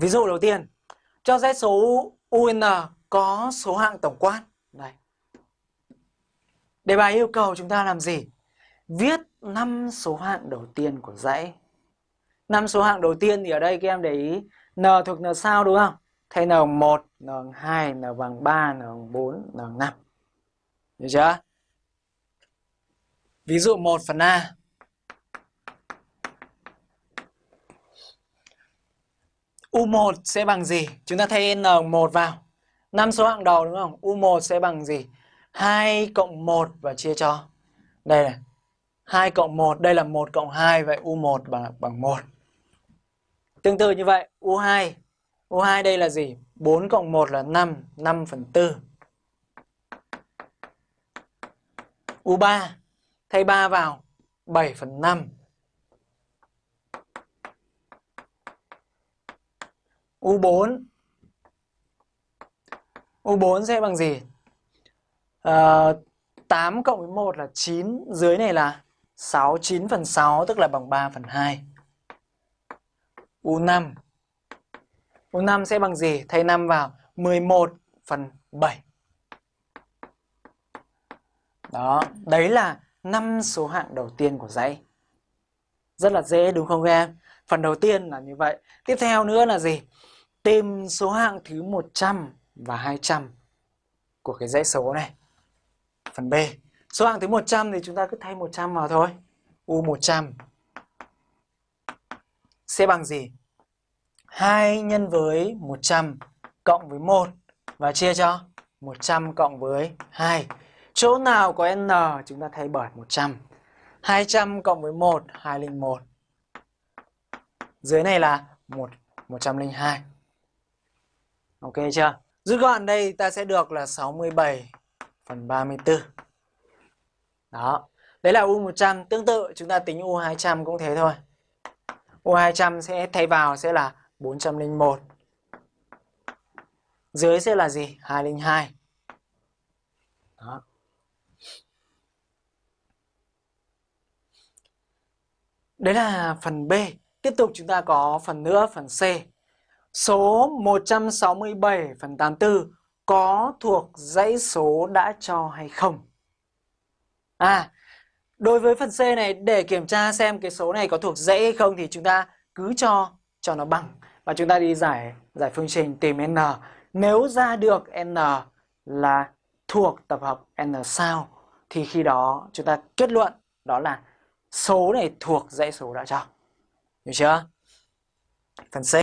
Ví dụ đầu tiên, cho dãy số UN có số hạng tổng quát. Đây. Đề bài yêu cầu chúng ta làm gì? Viết 5 số hạng đầu tiên của dãy. 5 số hạng đầu tiên thì ở đây các em để ý N thuộc N sao đúng không? Thay N1, N2, N bằng 3, N bằng 4, N bằng 5. Được chưa? Ví dụ 1 phần A. U1 sẽ bằng gì? Chúng ta thay N1 vào. 5 số hạng đầu đúng không? U1 sẽ bằng gì? 2 cộng 1 và chia cho. Đây này. 2 cộng 1, đây là 1 cộng 2, vậy U1 bằng, bằng 1. Tương tự như vậy, U2. U2 đây là gì? 4 cộng 1 là 5, 5 phần 4. U3, thay 3 vào, 7 phần 5. U4 U4 sẽ bằng gì? Ờ, à, 8 cộng với 1 là 9 Dưới này là 6 9 phần 6 tức là bằng 3 phần 2 U5 U5 sẽ bằng gì? Thay 5 vào 11 phần 7 Đó, đấy là 5 số hạng đầu tiên của dãy Rất là dễ đúng không các em? Phần đầu tiên là như vậy Tiếp theo nữa là gì? Tìm số hạng thứ 100 và 200 của cái dãy số này. Phần B. Số hạng thứ 100 thì chúng ta cứ thay 100 vào thôi. U100 sẽ bằng gì? 2 nhân với 100 cộng với 1 và chia cho 100 cộng với 2. Chỗ nào có n chúng ta thay bởi 100. 200 cộng với 1, 201. Dưới này là 1, 102. Ok chưa? Rút gọn đây ta sẽ được là 67 phần 34. Đó. Đấy là U100. Tương tự chúng ta tính U200 cũng thế thôi. U200 sẽ thay vào sẽ là 401. Dưới sẽ là gì? 202. Đó. Đấy là phần B. Tiếp tục chúng ta có phần nữa, phần C. Số 167 phần 84 có thuộc dãy số đã cho hay không? À, đối với phần C này để kiểm tra xem cái số này có thuộc dãy hay không thì chúng ta cứ cho cho nó bằng và chúng ta đi giải giải phương trình tìm n. Nếu ra được n là thuộc tập hợp n sao thì khi đó chúng ta kết luận đó là số này thuộc dãy số đã cho. Hiểu chưa? Phần C